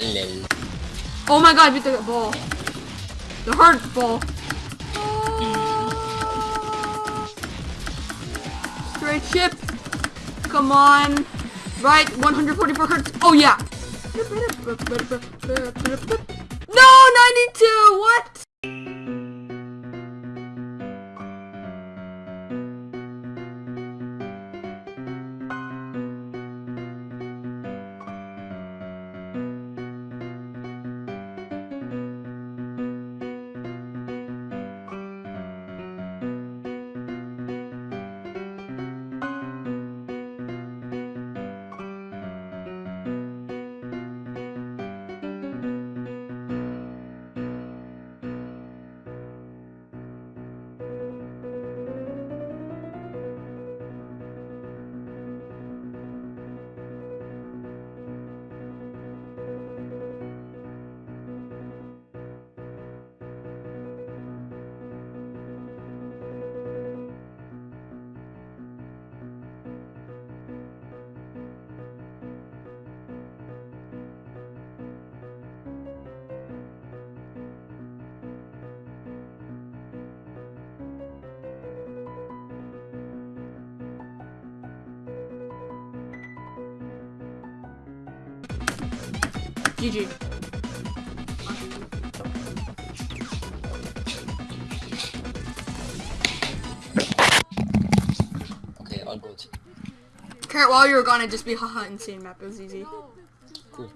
Lel. Oh my god, beat the ball. The hurt ball. Straight ship. Come on. Right, 144 hertz. Oh yeah. No, 92. What? GG. Okay, all good. Kurt, while you were gone, it just be haha insane map. It was easy. Cool.